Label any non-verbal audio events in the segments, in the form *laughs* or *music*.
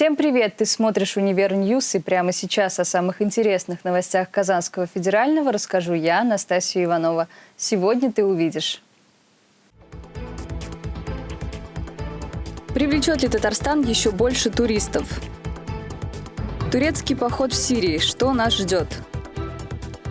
Всем привет! Ты смотришь «Univer News» и прямо сейчас о самых интересных новостях Казанского федерального расскажу я, Настасья Иванова. Сегодня ты увидишь. Привлечет ли Татарстан еще больше туристов? Турецкий поход в Сирии. Что нас ждет?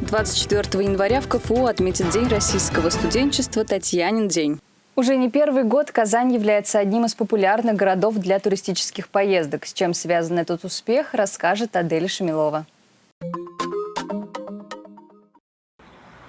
24 января в КФУ отметит День российского студенчества «Татьянин день». Уже не первый год Казань является одним из популярных городов для туристических поездок. С чем связан этот успех, расскажет Адель Шамилова.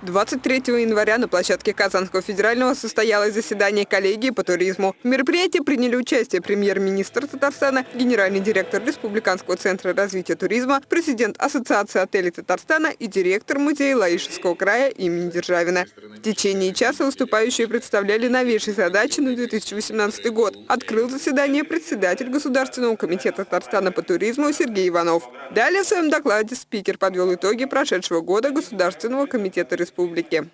23 января на площадке Казанского федерального состоялось заседание коллегии по туризму. В мероприятии приняли участие премьер-министр Татарстана, генеральный директор Республиканского центра развития туризма, президент Ассоциации отелей Татарстана и директор музея Лаишевского края имени Державина. В течение часа выступающие представляли новейшие задачи на 2018 год. Открыл заседание председатель Государственного комитета Татарстана по туризму Сергей Иванов. Далее в своем докладе спикер подвел итоги прошедшего года Государственного комитета республики республики.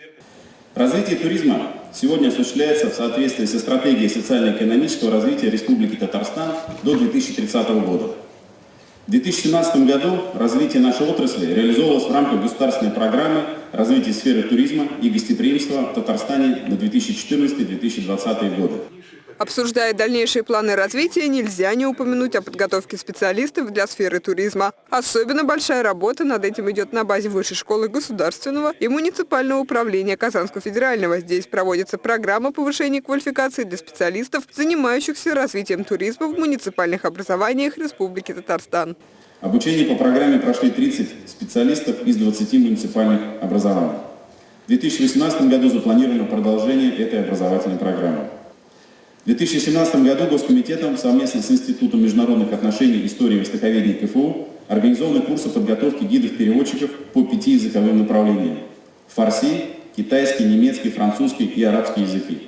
Развитие туризма сегодня осуществляется в соответствии со стратегией социально-экономического развития Республики Татарстан до 2030 года. В 2017 году развитие нашей отрасли реализовывалось в рамках государственной программы развития сферы туризма и гостеприимства в Татарстане на 2014-2020 годы. Обсуждая дальнейшие планы развития, нельзя не упомянуть о подготовке специалистов для сферы туризма. Особенно большая работа над этим идет на базе Высшей школы государственного и муниципального управления Казанского федерального. Здесь проводится программа повышения квалификации для специалистов, занимающихся развитием туризма в муниципальных образованиях Республики Татарстан. Обучение по программе прошли 30 специалистов из 20 муниципальных образований. В 2018 году запланировано продолжение этой образовательной программы. В 2017 году Госкомитетом совместно с Институтом международных отношений, истории и востоковедения КФУ организованы курсы подготовки гидов-переводчиков по пяти языковым направлениям – фарси, китайский, немецкий, французский и арабский языки.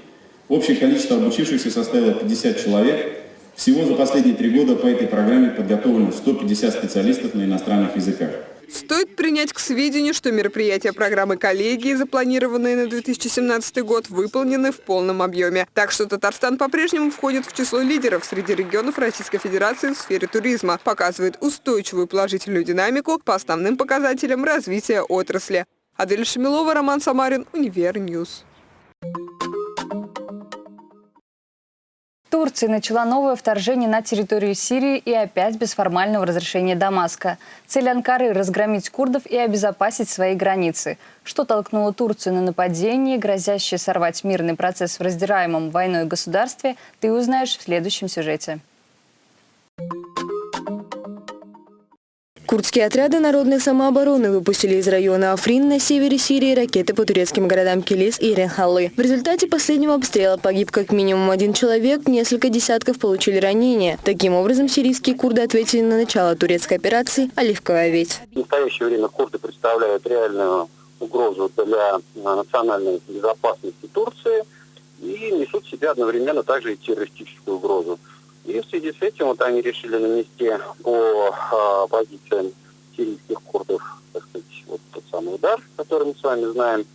Общее количество обучившихся составило 50 человек. Всего за последние три года по этой программе подготовлено 150 специалистов на иностранных языках. Стоит принять к сведению, что мероприятия программы коллегии, запланированные на 2017 год, выполнены в полном объеме. Так что Татарстан по-прежнему входит в число лидеров среди регионов Российской Федерации в сфере туризма, показывает устойчивую положительную динамику по основным показателям развития отрасли. Адель Шамилова, Роман Самарин, Univer News. Турция начала новое вторжение на территорию Сирии и опять без формального разрешения Дамаска. Цель Анкары – разгромить курдов и обезопасить свои границы. Что толкнуло Турцию на нападение, грозящее сорвать мирный процесс в раздираемом войной государстве, ты узнаешь в следующем сюжете. Курдские отряды народной самообороны выпустили из района Африн на севере Сирии ракеты по турецким городам Килис и Ренхаллы. В результате последнего обстрела погиб как минимум один человек, несколько десятков получили ранения. Таким образом, сирийские курды ответили на начало турецкой операции «Оливковая ведь». В настоящее время курды представляют реальную угрозу для национальной безопасности Турции и несут в себе одновременно также и террористическую угрозу. И в связи с этим вот они решили нанести по а, позициям сирийских курдов, так сказать, вот тот самый удар, который мы с вами знаем.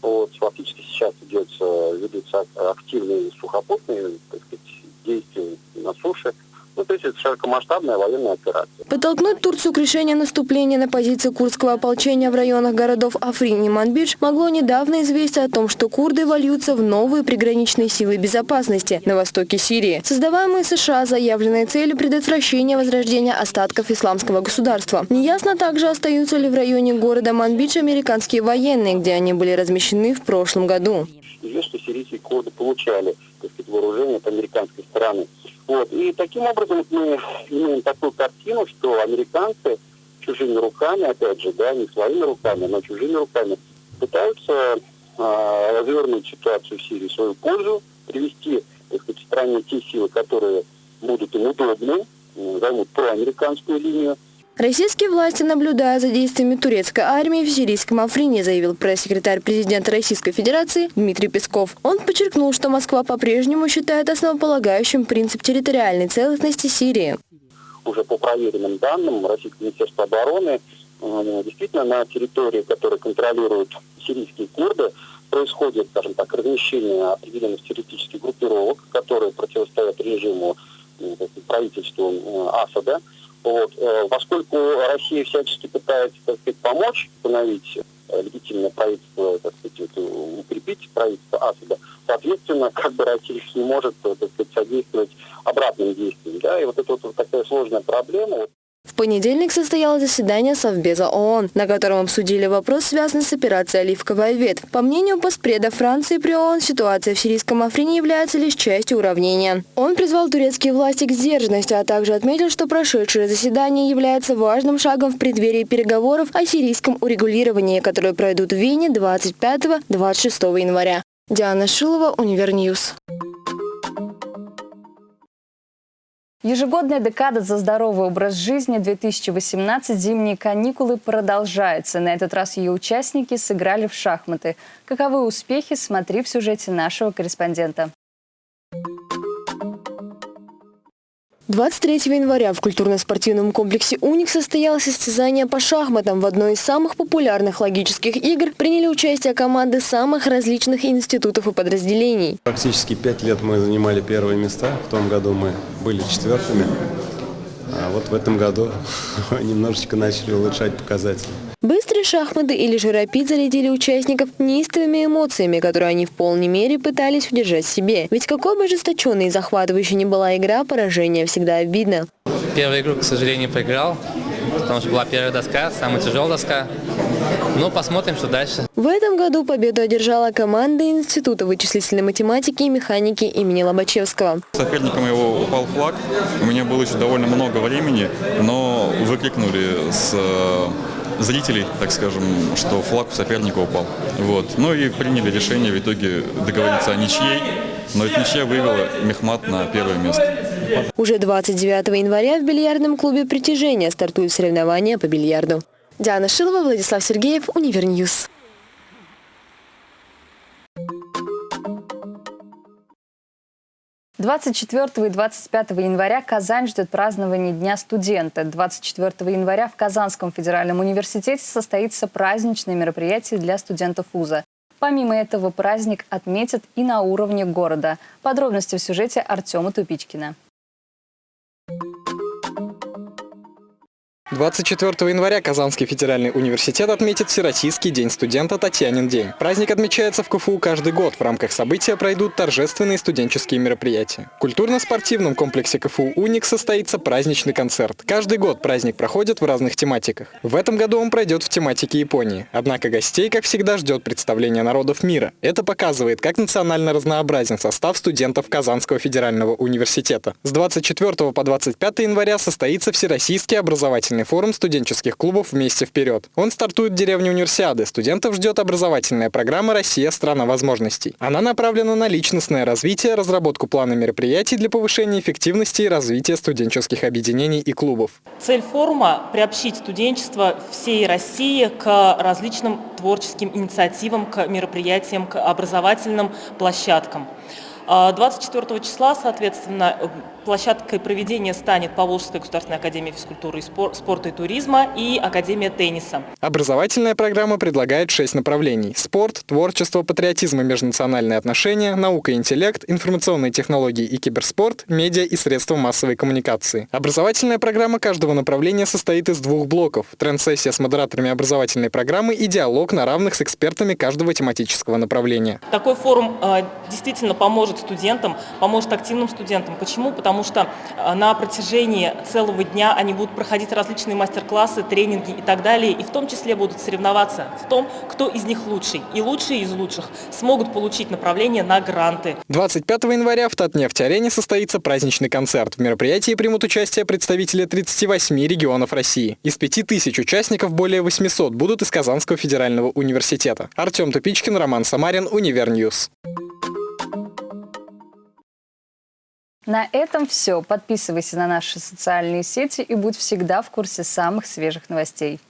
Вот, фактически сейчас идет, ведутся активные сухопутные так сказать, действия на суше. Ну, то есть это широкомасштабная военная операция. Подтолкнуть Турцию к решению наступления на позиции курдского ополчения в районах городов Африн и Манбидж могло недавно известие о том, что курды вольются в новые приграничные силы безопасности на востоке Сирии, создаваемые США заявленной целью предотвращения возрождения остатков исламского государства. Неясно также, остаются ли в районе города Манбидж американские военные, где они были размещены в прошлом году. Известно, что сирийские курды получали сказать, вооружение от американской стороны. Вот. И таким образом мы имеем такую картину, что американцы чужими руками, опять же, да, не своими руками, но чужими руками, пытаются э, развернуть ситуацию в Сирии в свою пользу, привести, так сказать, стране те силы, которые будут им удобны, займут проамериканскую линию, Российские власти наблюдают за действиями турецкой армии в сирийском Африне, заявил пресс-секретарь президента Российской Федерации Дмитрий Песков. Он подчеркнул, что Москва по-прежнему считает основополагающим принцип территориальной целостности Сирии. Уже по проверенным данным Российского Министерства обороны, э, действительно на территории, которую контролируют сирийские курды, происходит, скажем так, размещение определенных террористических группировок, которые противостоят режиму э, правительству э, Асада. Вот. Э, поскольку Россия всячески пытается так сказать, помочь установить легитимное правительство, так сказать, укрепить правительство Асада, соответственно, как бы Россия не может так сказать, содействовать обратным действиям. Да? И вот это вот такая сложная проблема. В понедельник состоялось заседание Совбеза ООН, на котором обсудили вопрос, связанный с операцией «Оливковая ветвь». По мнению постпреда Франции при ООН, ситуация в сирийском Африне является лишь частью уравнения. Он призвал турецкие власти к сдержанности, а также отметил, что прошедшее заседание является важным шагом в преддверии переговоров о сирийском урегулировании, которые пройдут в Вене 25-26 января. Диана Шилова, Univer News. Ежегодная декада за здоровый образ жизни 2018 «Зимние каникулы» продолжается. На этот раз ее участники сыграли в шахматы. Каковы успехи, смотри в сюжете нашего корреспондента. 23 января в культурно-спортивном комплексе «Уник» состоялось состязание по шахматам. В одной из самых популярных логических игр приняли участие команды самых различных институтов и подразделений. Практически пять лет мы занимали первые места. В том году мы были четвертыми. А вот в этом году *laughs* немножечко начали улучшать показатели. Быстрые шахматы или же рапид зарядили участников неистовыми эмоциями, которые они в полной мере пытались удержать в себе. Ведь какой бы ожесточенной и захватывающей ни была игра, поражение всегда обидно. Первую игру, к сожалению, проиграл, потому что была первая доска, самая тяжелая доска. Ну, посмотрим, что дальше. В этом году победу одержала команда Института вычислительной математики и механики имени Лобачевского. Соперником его упал флаг. У меня было еще довольно много времени, но выкрикнули с зрителей, так скажем, что флаг у соперника упал. Вот. Ну и приняли решение в итоге договориться о ничьей, но эта ничья вывела Мехмат на первое место. Уже 29 января в бильярдном клубе «Притяжение» стартуют соревнования по бильярду. Диана Шилова, Владислав Сергеев, Univer News. 24 и 25 января Казань ждет празднование Дня студента. 24 января в Казанском федеральном университете состоится праздничное мероприятие для студентов вуза. Помимо этого праздник отметят и на уровне города. Подробности в сюжете Артема Тупичкина. 24 января Казанский федеральный университет отметит Всероссийский день студента Татьянин день. Праздник отмечается в КФУ каждый год. В рамках события пройдут торжественные студенческие мероприятия. В культурно-спортивном комплексе КФУ «Уник» состоится праздничный концерт. Каждый год праздник проходит в разных тематиках. В этом году он пройдет в тематике Японии. Однако гостей, как всегда, ждет представление народов мира. Это показывает, как национально разнообразен состав студентов Казанского федерального университета. С 24 по 25 января состоится Всероссийский образовательный Всемирный форум студенческих клубов «Вместе вперед». Он стартует в деревне Универсиады. Студентов ждет образовательная программа «Россия – страна возможностей». Она направлена на личностное развитие, разработку плана мероприятий для повышения эффективности и развития студенческих объединений и клубов. Цель форума – приобщить студенчество всей России к различным творческим инициативам, к мероприятиям, к образовательным площадкам. 24 числа, соответственно, Площадкой проведения станет Поволжская государственная академия физкультуры, и спорта и туризма и Академия тенниса. Образовательная программа предлагает шесть направлений. Спорт, творчество, патриотизм и межнациональные отношения, наука и интеллект, информационные технологии и киберспорт, медиа и средства массовой коммуникации. Образовательная программа каждого направления состоит из двух блоков. Тренд-сессия с модераторами образовательной программы и диалог на равных с экспертами каждого тематического направления. Такой форум э, действительно поможет студентам, поможет активным студентам. Почему? Потому потому что э, на протяжении целого дня они будут проходить различные мастер-классы, тренинги и так далее, и в том числе будут соревноваться в том, кто из них лучший. И лучшие из лучших смогут получить направление на гранты. 25 января в Татнефть-арене состоится праздничный концерт. В мероприятии примут участие представители 38 регионов России. Из 5000 участников более 800 будут из Казанского федерального университета. Артем Тупичкин, Роман Самарин, Univer News. На этом все. Подписывайся на наши социальные сети и будь всегда в курсе самых свежих новостей.